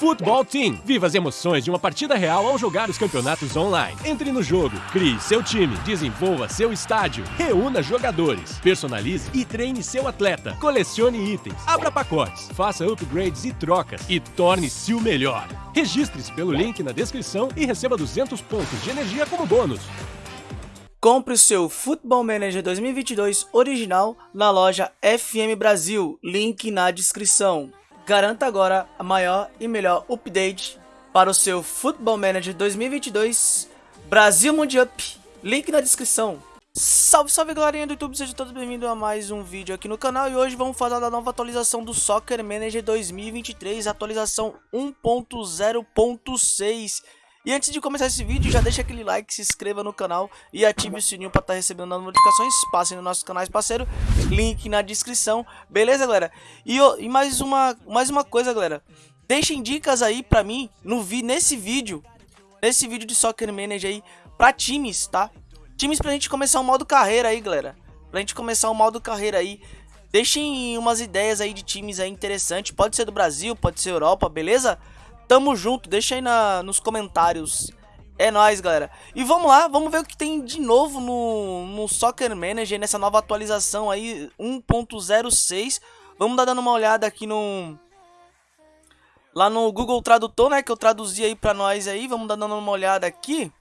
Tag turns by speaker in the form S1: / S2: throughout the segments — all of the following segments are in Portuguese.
S1: Football Team. Viva as emoções de uma partida real ao jogar os campeonatos online. Entre no jogo, crie seu time, desenvolva seu estádio, reúna jogadores, personalize e treine seu atleta, colecione itens, abra pacotes, faça upgrades e trocas e torne-se o melhor. Registre-se pelo link na descrição e receba 200 pontos de energia como bônus.
S2: Compre o seu Football Manager 2022 original na loja FM Brasil, link na descrição. Garanta agora a maior e melhor update para o seu Football Manager 2022 Brasil Mundial. Link na descrição. Salve, salve galerinha do YouTube, sejam todos bem-vindos a mais um vídeo aqui no canal E hoje vamos falar da nova atualização do Soccer Manager 2023, atualização 1.0.6 e antes de começar esse vídeo, já deixa aquele like, se inscreva no canal e ative o sininho para estar tá recebendo as notificações. Passem no nosso canal parceiro, link na descrição, beleza galera? E, e, mais, uma, mais uma coisa galera, deixem dicas aí pra mim no, nesse vídeo, nesse vídeo de Soccer Manager aí, pra times, tá? Times pra gente começar o modo carreira aí galera, pra gente começar o modo carreira aí. Deixem umas ideias aí de times aí interessantes, pode ser do Brasil, pode ser Europa, beleza? Tamo junto, deixa aí na, nos comentários. É nóis, galera. E vamos lá, vamos ver o que tem de novo no, no Soccer Manager, nessa nova atualização aí, 1.06. Vamos dar dando uma olhada aqui no... Lá no Google Tradutor, né, que eu traduzi aí pra nós aí. Vamos dar dando uma olhada aqui.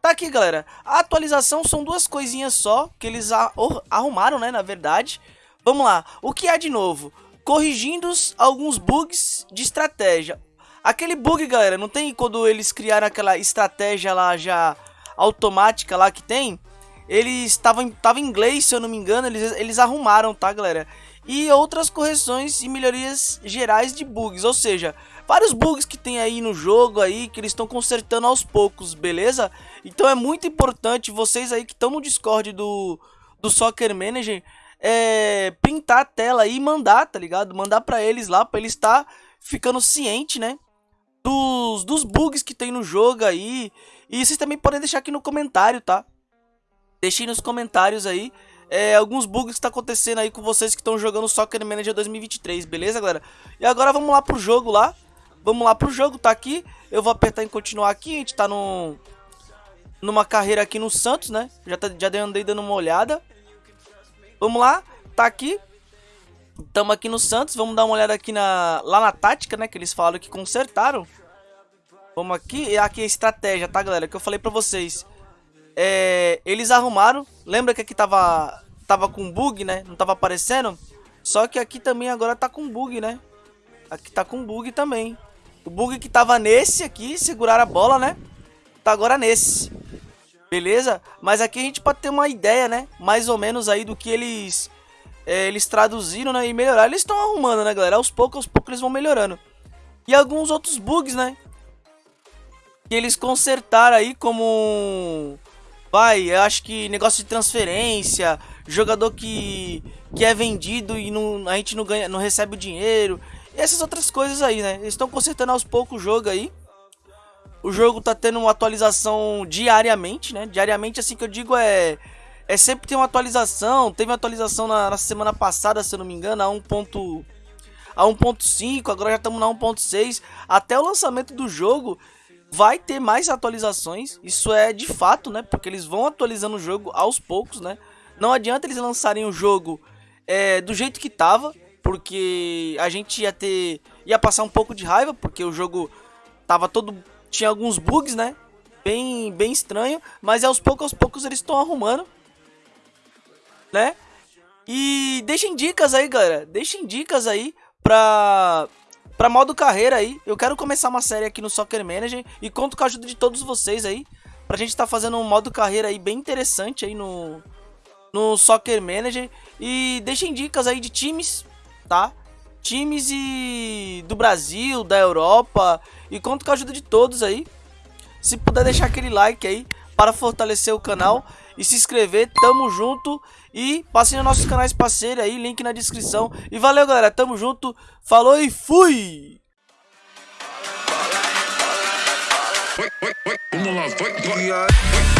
S2: Tá aqui, galera. A atualização são duas coisinhas só, que eles arrumaram, né, na verdade. Vamos lá. O que há de novo? Corrigindo alguns bugs de estratégia. Aquele bug, galera, não tem quando eles criaram aquela estratégia lá já automática lá que tem? Eles estavam tava em inglês, se eu não me engano, eles, eles arrumaram, tá, galera? E outras correções e melhorias gerais de bugs, ou seja, vários bugs que tem aí no jogo aí que eles estão consertando aos poucos, beleza? Então é muito importante vocês aí que estão no Discord do, do Soccer Manager é, a tela e mandar, tá ligado? Mandar pra eles lá, pra eles estar tá ficando ciente, né? Dos, dos bugs que tem no jogo aí. E vocês também podem deixar aqui no comentário, tá? Deixem nos comentários aí é, alguns bugs que tá acontecendo aí com vocês que estão jogando Soccer Manager 2023, beleza, galera? E agora vamos lá pro jogo lá. Vamos lá pro jogo, tá aqui. Eu vou apertar em continuar aqui, a gente tá no, numa carreira aqui no Santos, né? Já, tá, já andei dando uma olhada. Vamos lá, tá aqui. Estamos aqui no Santos, vamos dar uma olhada aqui na, lá na tática, né? Que eles falaram que consertaram. Vamos aqui, aqui a estratégia, tá, galera? Que eu falei pra vocês. É, eles arrumaram, lembra que aqui tava, tava com bug, né? Não tava aparecendo? Só que aqui também agora tá com bug, né? Aqui tá com bug também. O bug que tava nesse aqui, segurar a bola, né? Tá agora nesse. Beleza? Mas aqui a gente pode ter uma ideia, né? Mais ou menos aí do que eles é, eles traduziram né, e melhoraram. Eles estão arrumando, né, galera? Aos poucos, aos poucos eles vão melhorando. E alguns outros bugs, né? Que eles consertaram aí como... Vai, eu acho que negócio de transferência, jogador que, que é vendido e não, a gente não, ganha, não recebe o dinheiro. E essas outras coisas aí, né? Eles estão consertando aos poucos o jogo aí. O jogo tá tendo uma atualização diariamente, né? Diariamente, assim que eu digo, é é sempre tem uma atualização. Teve uma atualização na, na semana passada, se eu não me engano, a 1. a 1.5, agora já estamos na 1.6. Até o lançamento do jogo vai ter mais atualizações. Isso é de fato, né? Porque eles vão atualizando o jogo aos poucos, né? Não adianta eles lançarem o jogo é, do jeito que tava, porque a gente ia ter ia passar um pouco de raiva, porque o jogo tava todo tinha alguns bugs, né? Bem bem estranho, mas aos poucos aos poucos eles estão arrumando né? E deixem dicas aí, galera. Deixem dicas aí pra, pra modo carreira aí. Eu quero começar uma série aqui no Soccer Manager e conto com a ajuda de todos vocês aí. Pra gente tá fazendo um modo carreira aí bem interessante aí no, no Soccer Manager. E deixem dicas aí de times, tá? Times e do Brasil, da Europa. E conto com a ajuda de todos aí. Se puder deixar aquele like aí para fortalecer o canal e se inscrever, tamo junto. E passem nos nossos canais parceiros aí, link na descrição. E valeu, galera, tamo junto. Falou e fui! Vamos lá, vai, vai.